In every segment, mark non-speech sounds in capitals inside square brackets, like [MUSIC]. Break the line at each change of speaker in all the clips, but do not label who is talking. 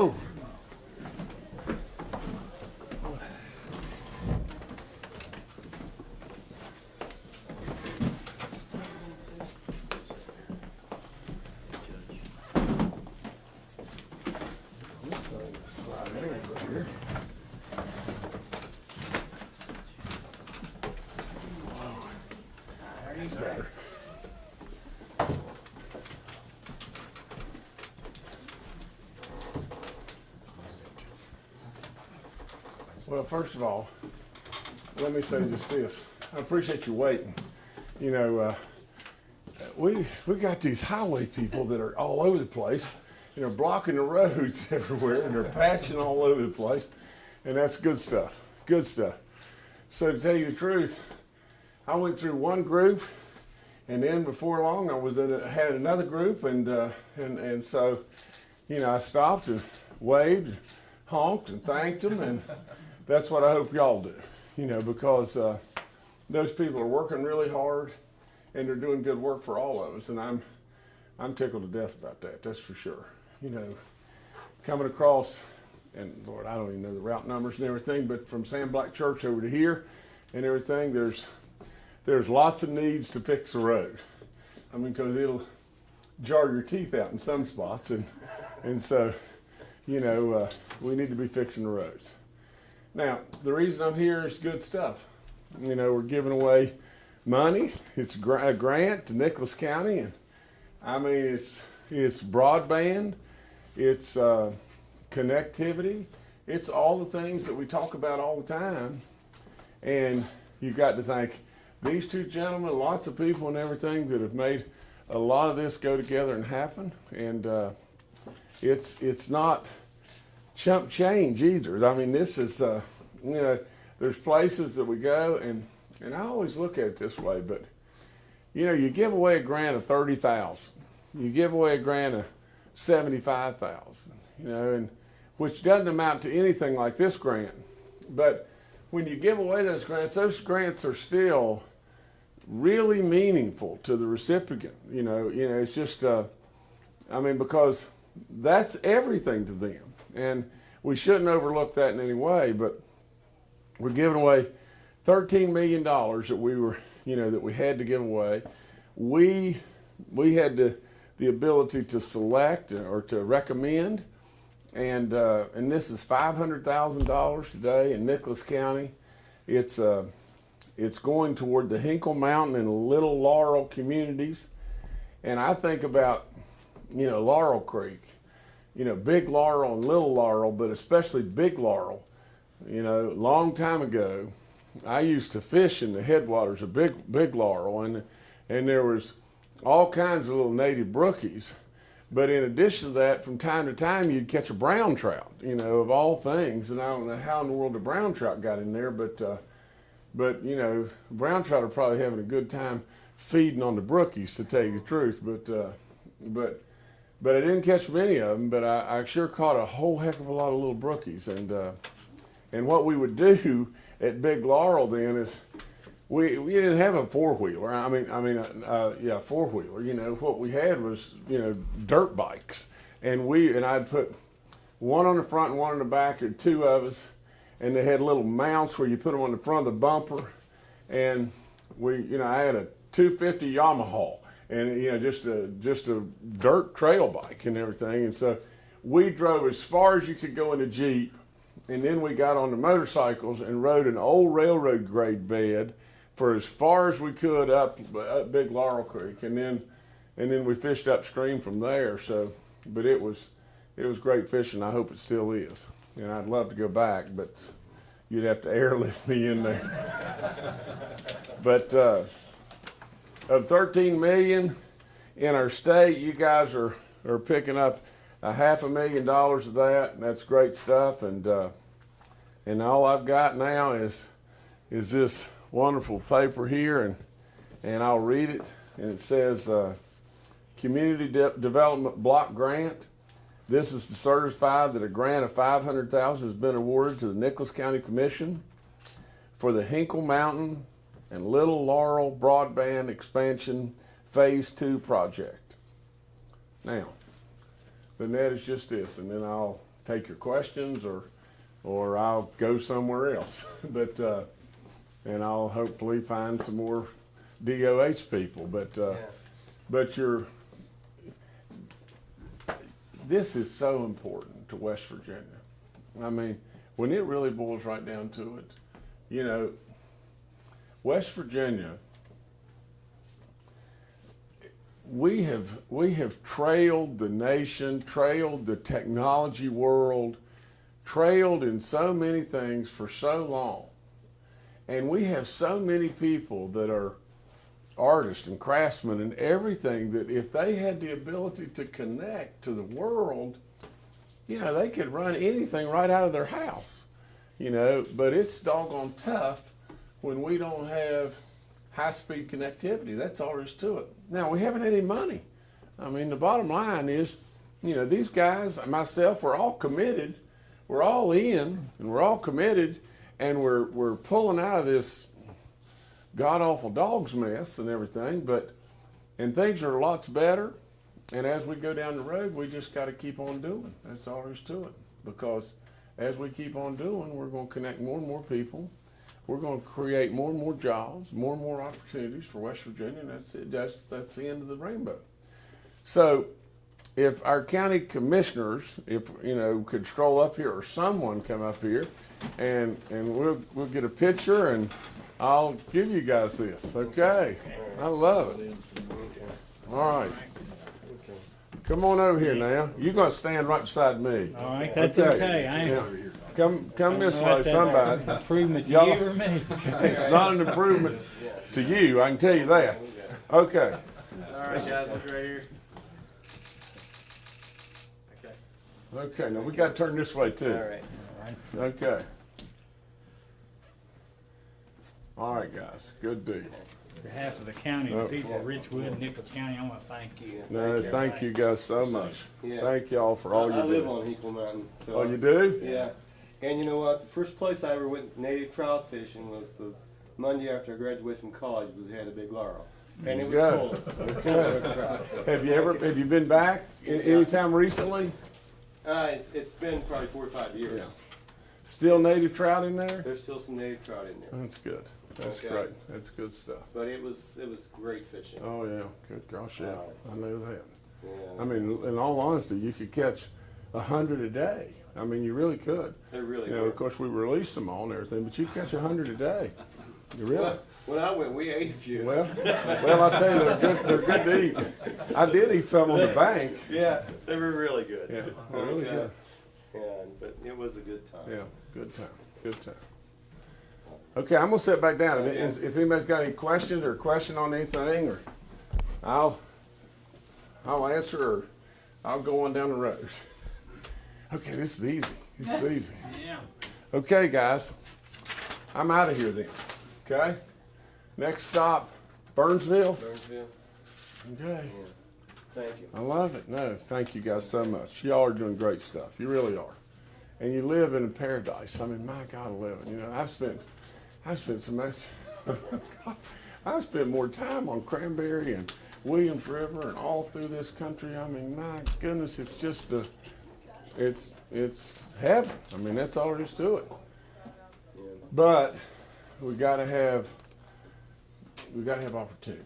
Whoa. This thing. That's better. Well, first of all, let me say just this. I appreciate you waiting. You know, uh, we we got these highway people that are all over the place, you know, blocking the roads [LAUGHS] everywhere, and they're patching all over the place, and that's good stuff. Good stuff. So to tell you the truth, I went through one group, and then before long I was in a, had another group, and uh, and and so, you know, I stopped and waved, honked, and thanked them, and [LAUGHS] that's what I hope y'all do. You know, because uh, those people are working really hard, and they're doing good work for all of us, and I'm I'm tickled to death about that. That's for sure. You know, coming across, and Lord, I don't even know the route numbers and everything, but from Sam Black Church over to here, and everything, there's there's lots of needs to fix the road. I mean, because it'll jar your teeth out in some spots, and and so, you know, uh, we need to be fixing the roads. Now, the reason I'm here is good stuff. You know, we're giving away money. It's a grant to Nicholas County, and I mean, it's it's broadband, it's uh, connectivity, it's all the things that we talk about all the time. And you've got to thank these two gentlemen, lots of people and everything that have made a lot of this go together and happen. And uh, it's it's not chump change either. I mean, this is uh, you know, there's places that we go and and I always look at it this way, but you know, you give away a grant of thirty thousand, you give away a grant of seventy-five thousand, you know, and which doesn't amount to anything like this grant, but when you give away those grants, those grants are still really meaningful to the recipient. You know, you know, it's just, uh, I mean, because that's everything to them, and we shouldn't overlook that in any way. But we're giving away thirteen million dollars that we were, [LAUGHS] you know, that we had to give away. We we had the the ability to select or to recommend, and uh, and this is five hundred thousand dollars today in Nicholas County. It's uh, it's going toward the Hinkle Mountain and Little Laurel communities, and I think about you know Laurel Creek, you know Big Laurel and Little Laurel, but especially Big Laurel. You know, long time ago, I used to fish in the headwaters of Big Big Laurel, and and there was all kinds of little native brookies. But in addition to that, from time to time, you'd catch a brown trout, you know, of all things. And I don't know how in the world the brown trout got in there, but, uh, but you know, brown trout are probably having a good time feeding on the brookies, to tell you the truth. But, uh, but, but I didn't catch many of them. But I, I sure caught a whole heck of a lot of little brookies. And, uh, and what we would do [LAUGHS] at Big Laurel then is we we didn't have a four wheeler. I mean, I mean, uh, uh, yeah, four wheeler. You know, what we had was you know dirt bikes, and we and I'd put one on the front and one on the back, or two of us, and they had little mounts where you put them on the front of the bumper, and we, you know, I had a 250 Yamaha, and you know, just a just a dirt trail bike and everything, and so we drove as far as you could go in a jeep, and then we got on the motorcycles and rode an old railroad grade bed for as far as we could up, up Big Laurel Creek, and then and then we fished upstream from there. So, but it was it was great fishing. I hope it still is, and I'd love to go back, but you'd have to [LAUGHS] airlift me in there. [LAUGHS] but uh, of 13 million in our state, you guys are are picking up a half a million dollars of that, and that's great stuff. And uh, and all I've got now is is this wonderful paper here, and and I'll read it. And it says, uh, "Community De- Development Block Grant. This is to certify that a grant of 500,000 has been awarded to the Nicholas County Commission for the Hinkle Mountain and Little Laurel Broadband Expansion Phase Two project. Now, the net is just this, and then I'll take your questions or, or I'll go somewhere else. [LAUGHS] But, uh, and I'll hopefully find some more DOH people, but, uh,
Yeah.
but you're, this is so important to West Virginia. I mean, when it really boils right down to it, you know, West Virginia, we have we have trailed the nation, trailed the technology world, trailed in so many things for so long. And we have so many people that are artists and craftsmen and everything that if they had the ability to connect to the world, you know, they could run anything right out of their house. You know, but it's doggone tough when we don't have high speed connectivity. That's all there is to it. Now, we haven't any money. I mean, the bottom line is, you know, these guys, and myself, we're all committed. We're all in and we're all committed and we're, we're pulling out of this god awful dog's mess and everything, but, and things are lots better. And as we go down the road, we just got to keep on doing. That's all there is to it. Because as we keep on doing, we're going to connect more and more people. We're going to create more and more jobs, more and more opportunities for West Virginia, and that's it. That's that's the end of the rainbow. So, if our county commissioners, if you know, could stroll up here, or someone come up here, and and we'll we'll get a picture, and I'll give you guys this. Okay, I love it. All right. Come on over here now. You're gonna stand right beside me.
All right, that's
Okay.
okay. I
Yeah.
Ain't.
Come, come this
I don't know
way, somebody.
an Improvement to
Y'all-
or me. [LAUGHS]
It's not an improvement to you, I can tell you that. Okay,
All right, guys, look right here. Okay.
okay, now we gotta turn this way
All
too.
All right.
Okay. All right, guys, good deal.
On behalf of the county,
Oh.
the people of Richwood, and Nicholas County, I want to thank you.
No, thank you guys so much.
Yeah.
Thank y'all for all
I,
you
I live on Hinkle Mountain. So
Oh, you do?
Yeah. And you know what? The first place I ever went native trout fishing was the Monday after I graduated from college. Was had a big laurel, and it was of trout.
Have you ever, have you been back any time recently?
Uh, it's, it's been probably four or five years.
Yeah. Still native trout in there?
There's still some native trout in there,
That's good. That's
Okay.
great. That's good stuff.
but it was it was great fishing.
Oh, yeah, good gosh, yeah, I know that.
Yeah.
I mean, in all honesty, you could catch a hundred a day. I mean, you really could.
They're really
You know,
good.
of course, we released them all and everything, but you catch a hundred a day. You really?
Well, when I went, we ate a few.
Well, well, I tell you, they're good. They're good to eat. I did eat some on the bank.
yeah, they were really good.
Yeah, they're really good.
Yeah, but it was a good time.
Yeah, good time. Good time. Okay, I'm gonna sit back down. If, if anybody's got any questions or question on anything, or I'll I'll answer, or I'll go on down the road. Okay, this is easy. This is easy.
Yeah.
Okay, guys, I'm out of here then. Okay, next stop, Burnsville.
Burnsville.
Okay,
Yeah. Thank you.
I love it. No, thank you guys so much. Y'all are doing great stuff. You really are, and you live in a paradise. I mean, my God, eleven. You know, I've spent, I've spent so much. [LAUGHS] I've spent more time on Cranberry and Williams River and all through this country. I mean, my goodness, it's just the, it's it's heaven. I mean, that's all there is to it.
Yeah.
But we got to have we got to have opportunities.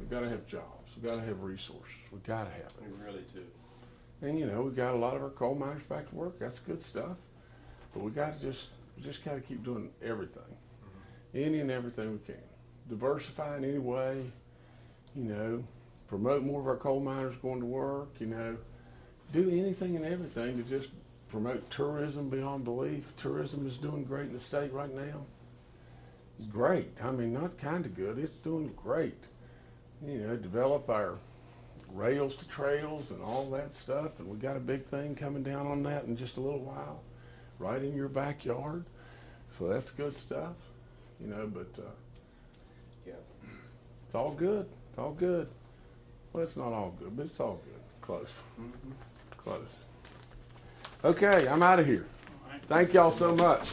We got to have jobs. We got to have resources. We got to have it.
We really do.
And you know, we got a lot of our coal miners back to work. That's good stuff. But we got to just we just got to keep doing everything, mm-hmm. any and everything we can. Diversify in any way. You know, promote more of our coal miners going to work. You know, do anything and everything to just promote tourism beyond belief. Tourism is doing great in the state right now. Great. I mean, not kind of good. It's doing great. You know, develop our rails to trails and all that stuff. And we got a big thing coming down on that in just a little while, right in your backyard. So that's good stuff, you know. But uh,
Yeah.
it's all good. It's all good. Well, it's not all good, but it's all good. Close. Close. Okay, I'm out of here. Thank y'all so much.